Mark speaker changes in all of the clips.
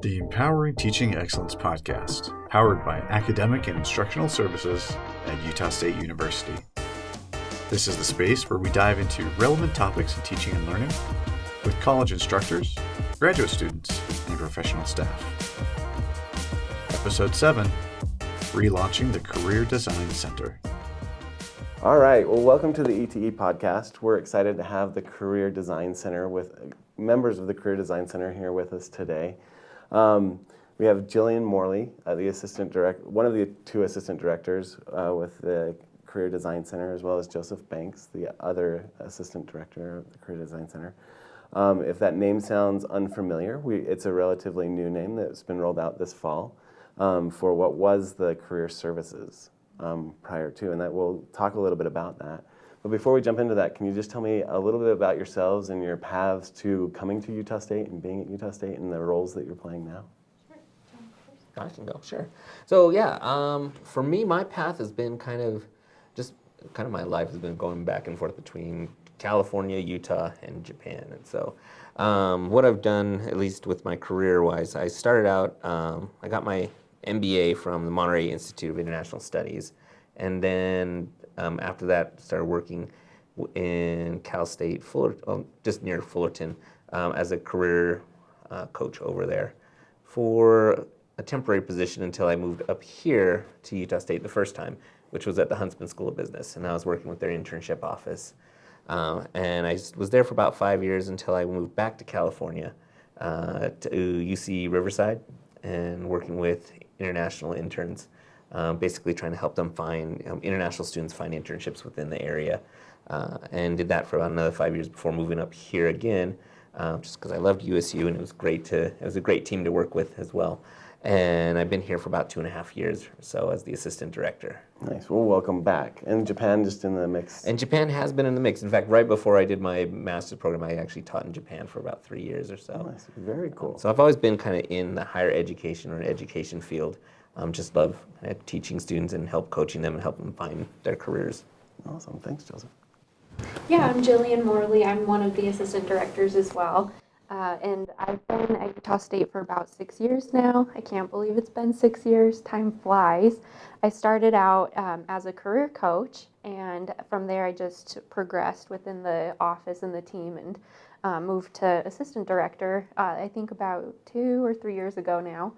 Speaker 1: the Empowering Teaching Excellence podcast, powered by Academic and Instructional Services at Utah State University. This is the space where we dive into relevant topics in teaching and learning with college instructors, graduate students, and professional staff. Episode 7 Relaunching the Career Design Center.
Speaker 2: All right, well, welcome to the ETE podcast. We're excited to have the Career Design Center with members of the Career Design Center here with us today. Um, we have Jillian Morley, uh, the assistant direct, one of the two assistant directors uh, with the Career Design Center, as well as Joseph Banks, the other assistant director of the Career Design Center. Um, if that name sounds unfamiliar, we, it's a relatively new name that's been rolled out this fall um, for what was the Career Services um, prior to, and that we'll talk a little bit about that. But before we jump into that, can you just tell me a little bit about yourselves and your paths to coming to Utah State and being at Utah State and the roles that you're playing now? Sure.
Speaker 3: I can go, sure. So yeah, um, for me, my path has been kind of just kind of my life has been going back and forth between California, Utah, and Japan. And so, um, what I've done, at least with my career-wise, I started out. Um, I got my MBA from the Monterey Institute of International Studies, and then um, after that, started working in Cal State, Fuller, oh, just near Fullerton, um, as a career uh, coach over there for a temporary position until I moved up here to Utah State the first time, which was at the Huntsman School of Business, and I was working with their internship office. Uh, and I was there for about five years until I moved back to California uh, to UC Riverside and working with international interns, um, basically trying to help them find um, international students find internships within the area. Uh, and did that for about another five years before moving up here again, um, just because I loved USU and it was great to, it was a great team to work with as well. And I've been here for about two and a half years or so as the assistant director.
Speaker 2: Nice. Well, welcome back. And Japan just in the mix.
Speaker 3: And Japan has been in the mix. In fact, right before I did my master's program, I actually taught in Japan for about three years or so.
Speaker 2: Nice. Very cool.
Speaker 3: So I've always been kind of in the higher education or education field. Um, just love uh, teaching students and help coaching them and help them find their careers.
Speaker 2: Awesome. Thanks, Joseph.
Speaker 4: Yeah, I'm Jillian Morley. I'm one of the assistant directors as well. Uh, and I've been at Utah State for about six years now. I can't believe it's been six years. Time flies. I started out um, as a career coach, and from there I just progressed within the office and the team and uh, moved to assistant director, uh, I think about two or three years ago now.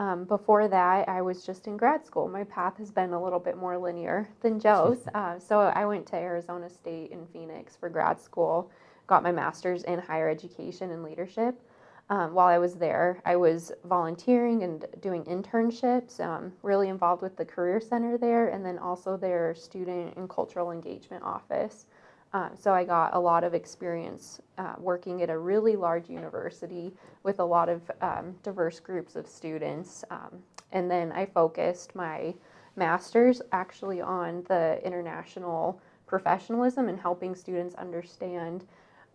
Speaker 4: Um, before that, I was just in grad school. My path has been a little bit more linear than Joe's. Uh, so I went to Arizona State in Phoenix for grad school got my master's in higher education and leadership. Um, while I was there, I was volunteering and doing internships, um, really involved with the Career Center there, and then also their Student and Cultural Engagement Office. Um, so I got a lot of experience uh, working at a really large university with a lot of um, diverse groups of students. Um, and then I focused my master's actually on the international professionalism and helping students understand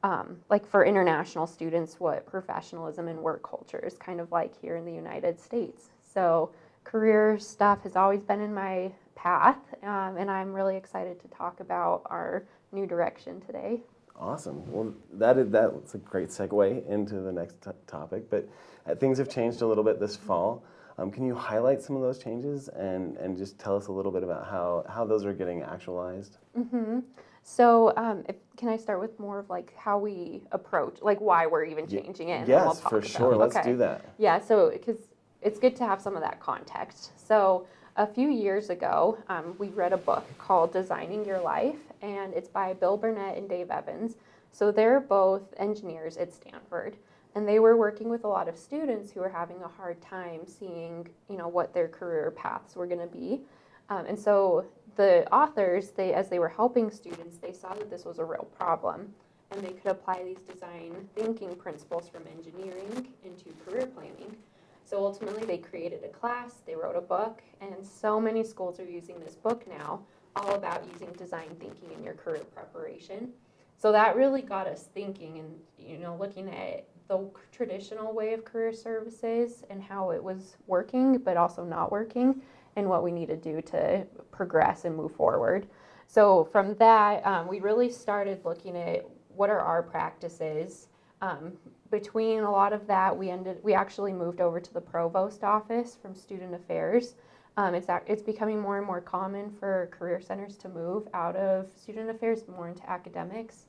Speaker 4: um, like for international students, what professionalism and work culture is kind of like here in the United States. So career stuff has always been in my path, um, and I'm really excited to talk about our new direction today.
Speaker 2: Awesome. Well, that is, that's a great segue into the next topic, but uh, things have changed a little bit this fall. Um, can you highlight some of those changes and, and just tell us a little bit about how, how those are getting actualized?
Speaker 4: Mm-hmm. So, um, if, can I start with more of like how we approach, like why we're even changing it?
Speaker 2: Yes, we'll for sure. Let's okay. do that.
Speaker 4: Yeah, so because it's good to have some of that context. So, a few years ago, um, we read a book called Designing Your Life, and it's by Bill Burnett and Dave Evans. So, they're both engineers at Stanford and they were working with a lot of students who were having a hard time seeing you know what their career paths were going to be um, and so the authors, they, as they were helping students, they saw that this was a real problem and they could apply these design thinking principles from engineering into career planning. So ultimately they created a class, they wrote a book, and so many schools are using this book now, all about using design thinking in your career preparation. So that really got us thinking and you know looking at the traditional way of career services and how it was working but also not working and what we need to do to progress and move forward. So from that, um, we really started looking at what are our practices um, between a lot of that, we ended we actually moved over to the provost office from student affairs. Um, it's ac- it's becoming more and more common for career centers to move out of student affairs more into academics.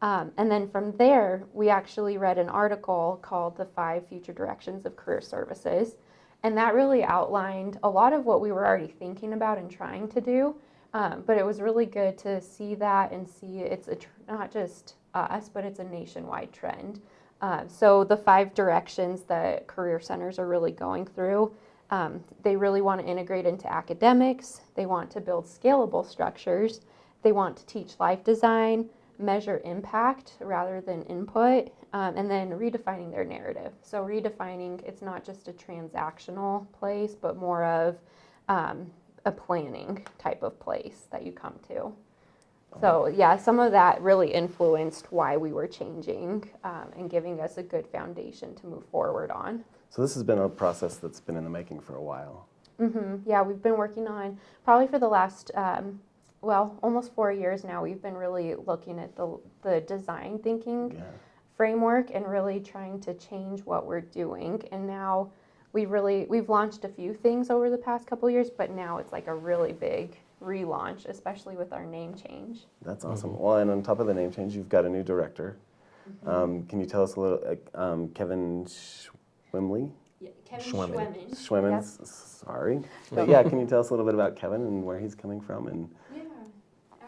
Speaker 4: Um, and then from there, we actually read an article called "The Five Future Directions of Career Services," and that really outlined a lot of what we were already thinking about and trying to do. Um, but it was really good to see that and see it's not just us, but it's a nationwide trend. Uh, so the five directions that career centers are really going through, um, they really want to integrate into academics. They want to build scalable structures. They want to teach life design, measure impact rather than input, um, and then redefining their narrative. So redefining it's not just a transactional place, but more of um, a planning type of place that you come to. So yeah, some of that really influenced why we were changing um, and giving us a good foundation to move forward on.
Speaker 2: So this has been a process that's been in the making for a while.
Speaker 4: hmm Yeah, we've been working on probably for the last um, well almost four years now. We've been really looking at the the design thinking
Speaker 2: Yeah.
Speaker 4: framework and really trying to change what we're doing. And now we really we've launched a few things over the past couple years, but now it's like a really big relaunch, especially with our name change.
Speaker 2: That's awesome. Well, and on top of the name change, you've got a new director. Um, can you tell us a little, uh, um, Kevin Schwimley?
Speaker 4: Yeah, Kevin
Speaker 3: Schwemmen.
Speaker 2: Schwimmen,
Speaker 4: Yep.
Speaker 2: sorry. But yeah, can you tell us a little bit about Kevin and where he's coming from? And
Speaker 4: Yeah,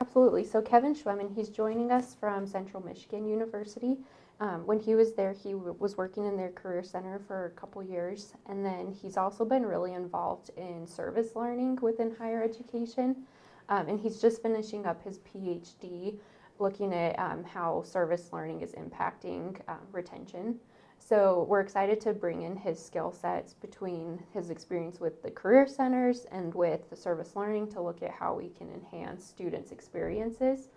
Speaker 4: absolutely. So Kevin Schwemmen, he's joining us from Central Michigan University. Um, when he was there, he w- was working in their career center for a couple years, and then he's also been really involved in service learning within higher education. Um, and he's just finishing up his PhD, looking at um, how service learning is impacting um, retention. So we're excited to bring in his skill sets between his experience with the career centers and with the service learning to look at how we can enhance students' experiences.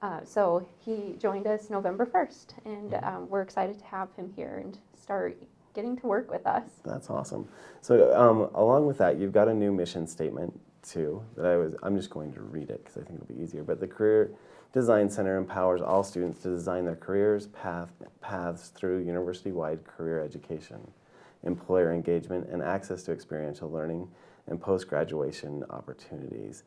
Speaker 4: Uh, so he joined us November 1st, and um, we're excited to have him here and start getting to work with us.
Speaker 2: that's awesome. So um, along with that, you've got a new mission statement too. That I was. I'm just going to read it because I think it'll be easier. But the Career Design Center empowers all students to design their careers path, paths through university-wide career education, employer engagement, and access to experiential learning and post-graduation opportunities.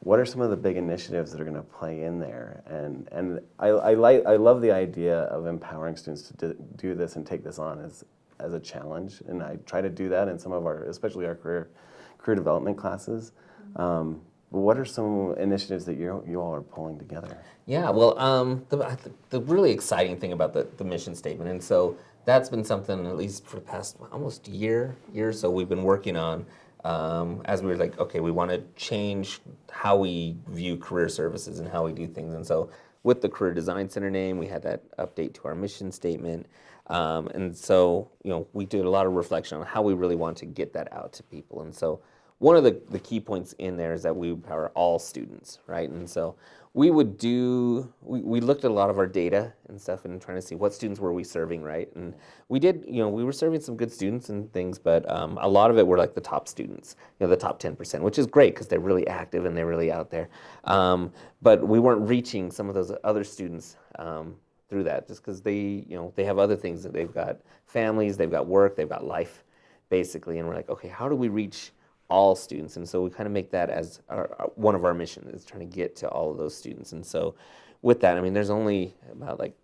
Speaker 2: What are some of the big initiatives that are going to play in there? And and I, I like I love the idea of empowering students to do, this and take this on as as a challenge. And I try to do that in some of our, especially our career career development classes. Um, but what are some initiatives that you you all are pulling together?
Speaker 3: Yeah, well, um, the, the really exciting thing about the, the mission statement, and so that's been something, at least for the past almost year, year or so, we've been working on um, as we were like, okay, we want to change how we view career services and how we do things. And so with the Career Design Center name, we had that update to our mission statement. Um, and so, you know, we did a lot of reflection on how we really want to get that out to people. And so one of the, the key points in there is that we empower all students, right? And so we would do, we, we looked at a lot of our data and stuff and trying to see what students were we serving, right? And we did, you know, we were serving some good students and things, but um, a lot of it were like the top students, you know, the top 10%, which is great because they're really active and they're really out there. Um, but we weren't reaching some of those other students um, through that just because they, you know, they have other things that they've got families, they've got work, they've got life, basically. And we're like, okay, how do we reach all students? And so we kind of make that as our, one of our missions is trying to get to all of those students. And so with that, I mean, there's only about like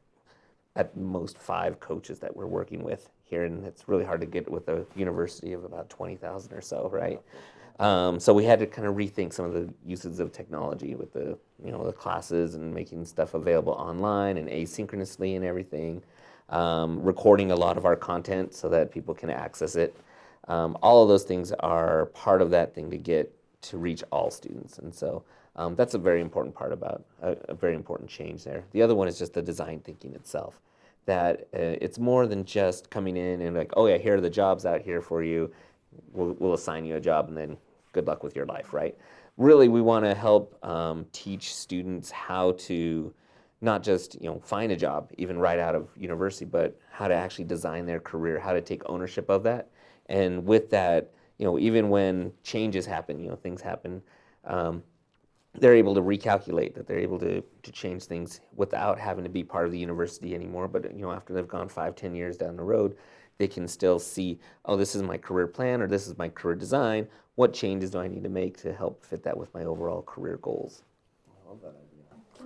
Speaker 3: at most five coaches that we're working with here, and it's really hard to get with a university of about 20,000 or so, right? Um, so we had to kind of rethink some of the uses of technology with the, you know, the classes and making stuff available online and asynchronously and everything. Um, recording a lot of our content so that people can access it. Um, all of those things are part of that thing to get to reach all students, and so um, that's a very important part about a, a very important change there. The other one is just the design thinking itself. That uh, it's more than just coming in and like, oh yeah, here are the jobs out here for you. We'll, we'll assign you a job and then good luck with your life, right? Really, we want to help um, teach students how to not just you know find a job even right out of university, but how to actually design their career, how to take ownership of that, and with that, you know, even when changes happen, you know, things happen. Um, they're able to recalculate that they're able to, to change things without having to be part of the university anymore but you know after they've gone five ten years down the road they can still see oh this is my career plan or this is my career design what changes do i need to make to help fit that with my overall career goals
Speaker 2: For sure.
Speaker 4: add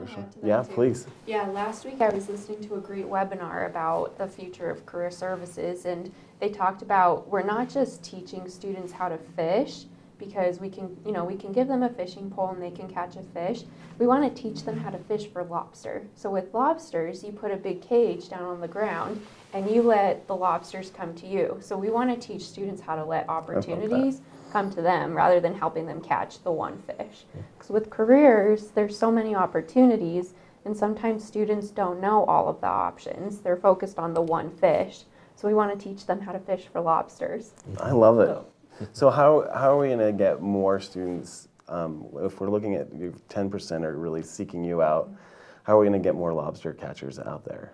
Speaker 4: to that
Speaker 2: Yeah,
Speaker 4: too?
Speaker 2: please.
Speaker 4: Yeah, last week I was listening to a great webinar about the future of career services, and they talked about we're not just teaching students how to fish because we can, you know, we can give them a fishing pole and they can catch a fish. We want to teach them how to fish for lobster. So with lobsters, you put a big cage down on the ground and you let the lobsters come to you. So we want to teach students how to let opportunities come to them rather than helping them catch the one fish. Because with careers, there's so many opportunities, and sometimes students don't know all of the options. They're focused on the one fish. So we want to teach them how to fish for lobsters.
Speaker 2: I love it. So how, how are we going to get more students, um, if we're looking at 10% are really seeking you out, how are we going to get more lobster catchers out there?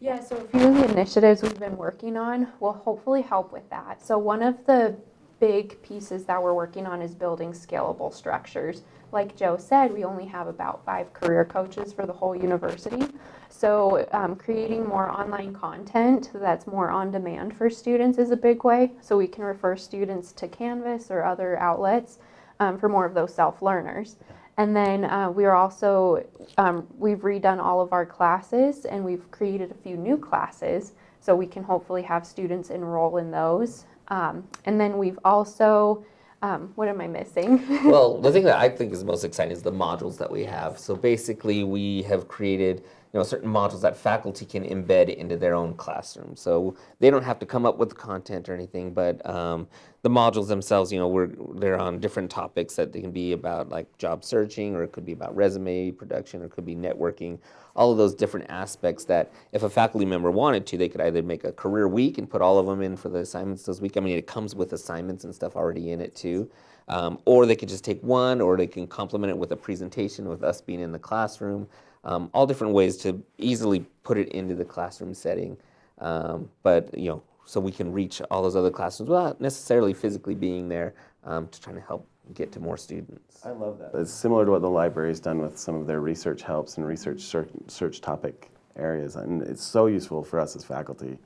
Speaker 4: Yeah, so a few of the initiatives we've been working on will hopefully help with that. So one of the big pieces that we're working on is building scalable structures. Like Joe said, we only have about five career coaches for the whole university. So um, creating more online content that's more on demand for students is a big way. So we can refer students to Canvas or other outlets um, for more of those self-learners. And then uh, we are also, um, we've redone all of our classes and we've created a few new classes. So we can hopefully have students enroll in those. Um, and then we've also, um, what am I missing?
Speaker 3: well, the thing that I think is most exciting is the modules that we have. So basically, we have created know certain modules that faculty can embed into their own classroom. So they don't have to come up with content or anything, but um, the modules themselves, you know, we're they're on different topics that they can be about like job searching, or it could be about resume production, or it could be networking. All of those different aspects that if a faculty member wanted to, they could either make a career week and put all of them in for the assignments this week. I mean, it comes with assignments and stuff already in it too. Um, or they could just take one, or they can complement it with a presentation with us being in the classroom. Um, all different ways to easily put it into the classroom setting. Um, but you know, so we can reach all those other classrooms without necessarily physically being there um, to try to help get to more students.
Speaker 2: I love that. It's similar to what the library's done with some of their research helps and research search, search topic areas. And it's so useful for us as faculty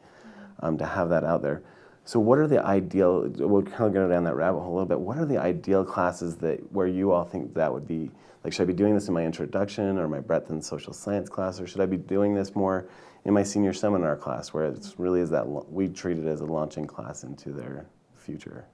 Speaker 2: um, to have that out there. So what are the ideal, we'll kind of go down that rabbit hole a little bit. What are the ideal classes that where you all think that would be, like should I be doing this in my introduction or my breadth and social science class or should I be doing this more in my senior seminar class where it's really is that, we treat it as a launching class into their future?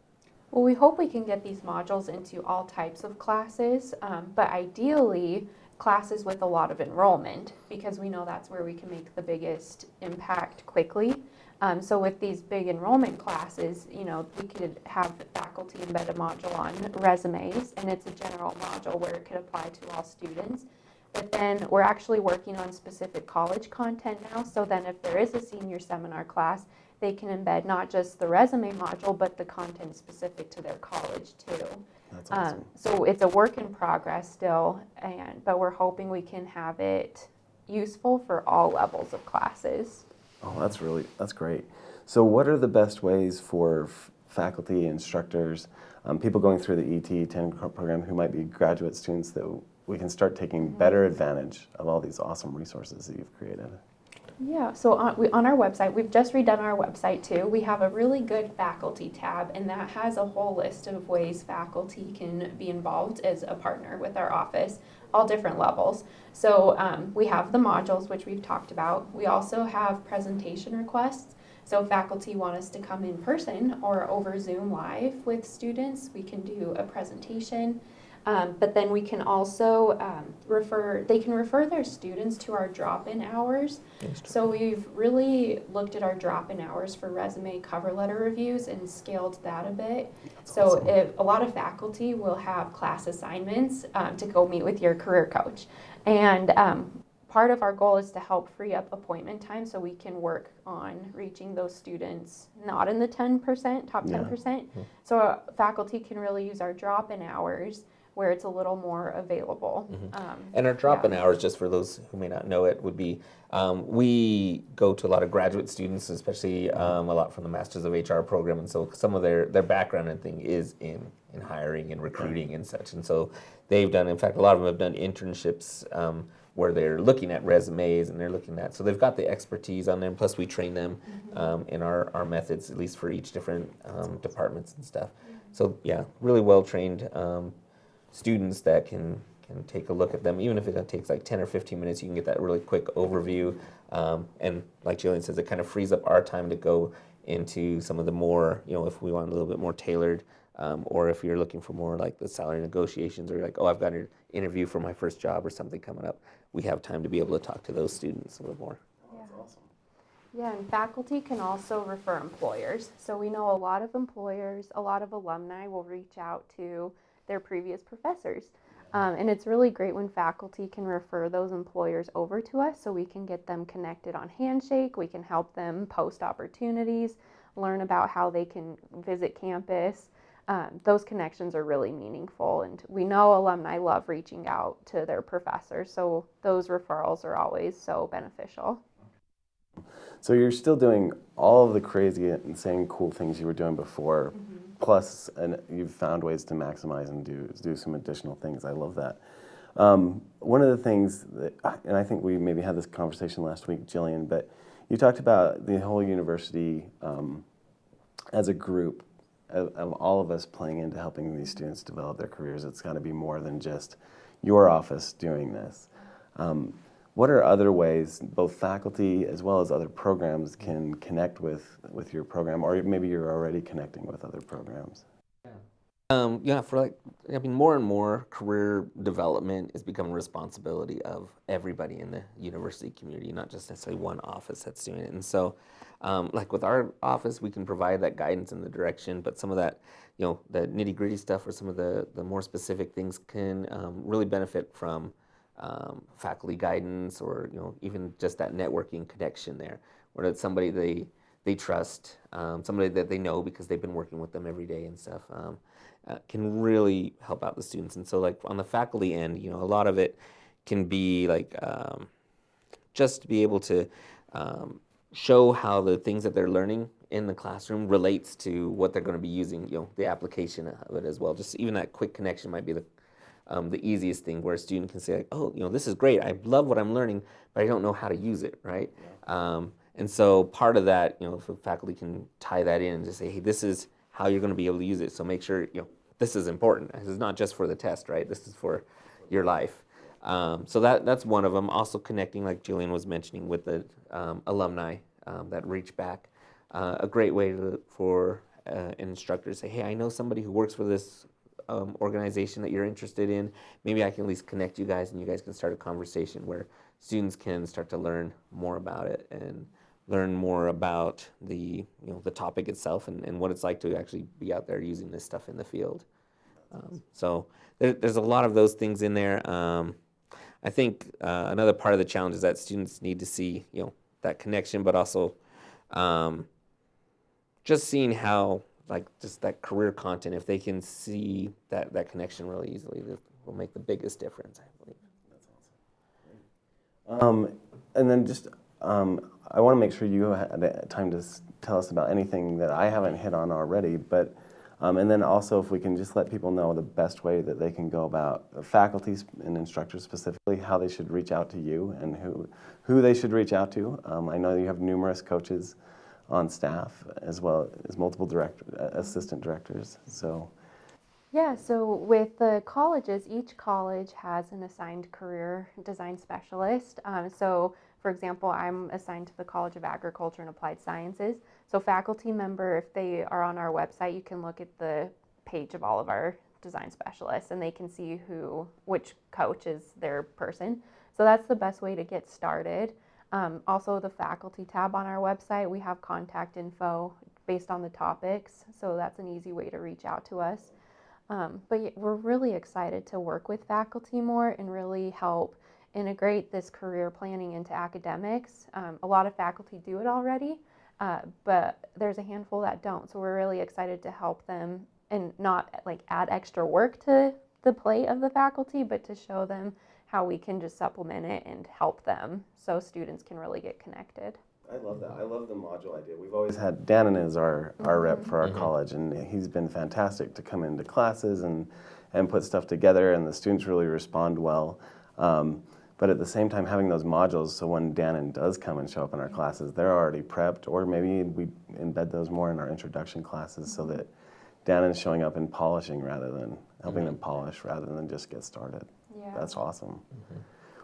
Speaker 4: Well, we hope we can get these modules into all types of classes, um, but ideally, classes with a lot of enrollment, because we know that's where we can make the biggest impact quickly. Um, so with these big enrollment classes, you know, we could have the faculty embed a module on resumes, and it's a general module where it could apply to all students. But then we're actually working on specific college content now, so then if there is a senior seminar class, they can embed not just the resume module, but the content specific to their college too.
Speaker 2: That's awesome.
Speaker 4: Um, so it's a work in progress still, and, but we're hoping we can have it useful for all levels of classes.
Speaker 2: Oh, that's really, that's great. So what are the best ways for faculty, instructors, um, people going through the ET 10 program who might be graduate students that we can start taking better advantage of all these awesome resources that you've created?
Speaker 4: Yeah, so on, we, on our website, we've just redone our website too. We have a really good faculty tab, and that has a whole list of ways faculty can be involved as a partner with our office, all different levels. So um, we have the modules, which we've talked about. We also have presentation requests. So faculty want us to come in person or over Zoom live with students, we can do a presentation. Um, but then we can also um, refer, they can refer their students to our drop-in hours. So we've really looked at our drop-in hours for resume cover letter reviews and scaled that a bit. So
Speaker 2: awesome.
Speaker 4: if, a lot of faculty will have class assignments um, to go meet with your career coach. And um, part of our goal is to help free up appointment time so we can work on reaching those students not in the 10%, top 10%. So uh, faculty can really use our drop-in hours where it's a little more available. Um,
Speaker 3: And our drop-in
Speaker 4: yeah.
Speaker 3: hours, just for those who may not know it, would be um, we go to a lot of graduate students, especially um, a lot from the Masters of HR program, and so some of their their background and thing is in in hiring and recruiting and such, and so they've done. In fact, a lot of them have done internships. Um, where they're looking at resumes and they're looking at, so they've got the expertise on them. Plus, we train them um, in our, our methods, at least for each different um, departments and stuff. So yeah, really well trained um, students that can can take a look at them. Even if it takes like 10 or 15 minutes, you can get that really quick overview. Um, and like Jillian says, it kind of frees up our time to go into some of the more, you know, if we want a little bit more tailored, um, or if you're looking for more like the salary negotiations, or you're like, oh, I've got an interview for my first job or something coming up, we have time to be able to talk to those students a little more.
Speaker 4: Yeah, and faculty can also refer employers. So we know a lot of employers, a lot of alumni will reach out to their previous professors. Um, and it's really great when faculty can refer those employers over to us so we can get them connected on Handshake. We can help them post opportunities, learn about how they can visit campus. Um, those connections are really meaningful, and we know alumni love reaching out to their professors, so those referrals are always so beneficial.
Speaker 2: So you're still doing all of the crazy, insane, cool things you were doing before, plus, and you've found ways to maximize and do do some additional things. I love that. Um, one of the things that, and I think we maybe had this conversation last week, Jillian, but you talked about the whole university um, as a group of, of all of us playing into helping these students develop their careers. It's got to be more than just your office doing this. Um, what are other ways both faculty as well as other programs can connect with, with your program, or maybe you're already connecting with other programs?
Speaker 3: Um, yeah, for like, I mean, more and more career development is becoming a responsibility of everybody in the university community, not just necessarily one office that's doing it. And so, um, like with our office, we can provide that guidance and the direction, but some of that, you know, the nitty gritty stuff or some of the, the more specific things can um, really benefit from um, faculty guidance or, you know, even just that networking connection there, where it's somebody they, they trust, um, somebody that they know because they've been working with them every day and stuff, um, uh, can really help out the students. And so, like on the faculty end, you know, a lot of it can be like um, just to be able to um, show how the things that they're learning in the classroom relates to what they're going to be using, you know, the application of it as well. Just even that quick connection might be the um, the easiest thing where a student can say like, oh, you know, this is great. I love what I'm learning, but I don't know how to use it, right? Um, and so part of that, you know, if the faculty can tie that in and just say, hey, this is how you're going to be able to use it. So make sure, you know, this is important. This is not just for the test, right? This is for your life. Um, so that that's one of them. Also connecting, like Julian was mentioning, with the um, alumni um, that reach back. Uh, a great way to, for uh, an instructor to say, hey, I know somebody who works for this um, organization that you're interested in. Maybe I can at least connect you guys, and you guys can start a conversation where students can start to learn more about it and learn more about the you know the topic itself and, and what it's like to actually be out there using this stuff in the field. Um, so there, there's a lot of those things in there. Um, I think uh, another part of the challenge is that students need to see you know that connection, but also um, just seeing how like just that career content, if they can see that that connection really easily, that will make the biggest difference. I believe.
Speaker 2: Um, and then just, um, I want to make sure you had time to tell us about anything that I haven't hit on already, but, um, and then also if we can just let people know the best way that they can go about, faculty and instructors specifically, how they should reach out to you and who, who they should reach out to. Um, I know you have numerous coaches on staff as well as multiple direct, uh, assistant directors, so.
Speaker 4: Yeah, so with the colleges, each college has an assigned career design specialist. Um, so, for example, I'm assigned to the College of Agriculture and Applied Sciences. So, faculty member, if they are on our website, you can look at the page of all of our design specialists and they can see who, which coach is their person. So, that's the best way to get started. Um, also, the faculty tab on our website, we have contact info based on the topics. So, that's an easy way to reach out to us. Um, but we're really excited to work with faculty more and really help integrate this career planning into academics. Um, a lot of faculty do it already, uh, but there's a handful that don't. So we're really excited to help them and not like add extra work to the plate of the faculty, but to show them how we can just supplement it and help them so students can really get connected.
Speaker 2: I love that. I love the module idea. We've always mm-hmm. had Dannon as our, our rep for our mm-hmm. college, and he's been fantastic to come into classes and, and put stuff together, and the students really respond well. Um, but at the same time, having those modules, so when Dannon does come and show up in our classes, they're already prepped, or maybe we embed those more in our introduction classes so that mm-hmm. Dannon's showing up and polishing rather than helping them polish rather than just get started.
Speaker 4: Yeah.
Speaker 2: That's awesome.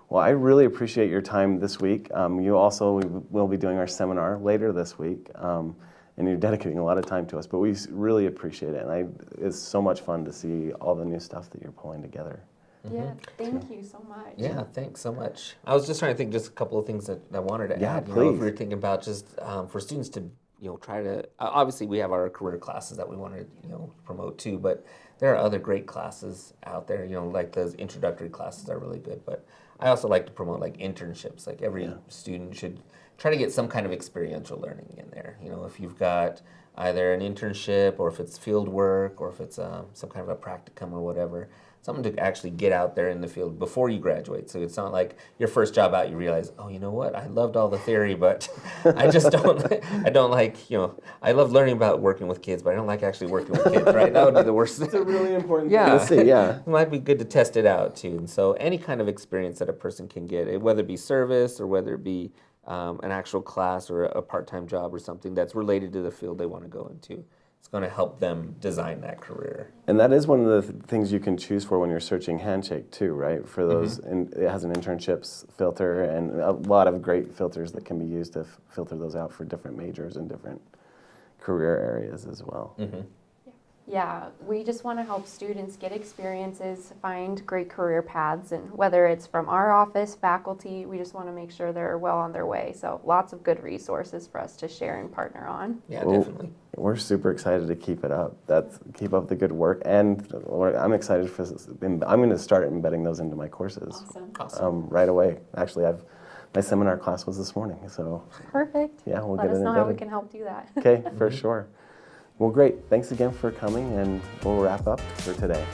Speaker 2: Well, I really appreciate your time this week. Um, you also we will be doing our seminar later this week, um, and you're dedicating a lot of time to us. But we really appreciate it, and I, it's so much fun to see all the new stuff that you're pulling together.
Speaker 4: Yeah, thank you so much.
Speaker 3: Yeah, thanks so much. I was just trying to think just a couple of things that I wanted to
Speaker 2: Yeah,
Speaker 3: add. You know, if
Speaker 2: please.
Speaker 3: we were thinking about just um, for students to you know try to obviously we have our career classes that we want to you know promote too, but there are other great classes out there. You know, like those introductory classes are really good, but I also like to promote like internships. Like every
Speaker 2: Yeah.
Speaker 3: student should try to get some kind of experiential learning in there. You know, if you've got either an internship or if it's field work or if it's um, some kind of a practicum or whatever, something to actually get out there in the field before you graduate. So it's not like your first job out, you realize, oh, you know what? I loved all the theory, but I just don't. I don't like. You know, I love learning about working with kids, but I don't like actually working with kids. Right? That would be the worst.
Speaker 2: It's a really important
Speaker 3: Yeah.
Speaker 2: thing to see. Yeah.
Speaker 3: it might be good to test it out too. And so, any kind of experience that a person can get, whether it be service or whether it be um, an actual class or a part time job or something that's related to the field they want to go into, it's going to help them design that career.
Speaker 2: And that is one of the th- things you can choose for when you're searching Handshake too, right? For mm-hmm. those, and it has an internships filter and a lot of great filters that can be used to filter those out for different majors and different career areas as well. Mm-hmm.
Speaker 4: Yeah, we just want to help students get experiences, find great career paths, and whether it's from our office, faculty, we just want to make sure they're well on their way. So lots of good resources for us to share and partner on.
Speaker 3: Yeah,
Speaker 2: Well,
Speaker 3: definitely.
Speaker 2: We're super excited to keep it up. That's keep up the good work, and I'm excited for. I'm going to start embedding those into my courses
Speaker 3: Awesome.
Speaker 2: um, right away. Actually, I've my seminar class was this morning, so
Speaker 4: Perfect.
Speaker 2: yeah, we'll
Speaker 4: Let
Speaker 2: get
Speaker 4: us
Speaker 2: it
Speaker 4: know how we can help do that.
Speaker 2: Okay, for sure. Well, great. Thanks again for coming, and we'll wrap up for today.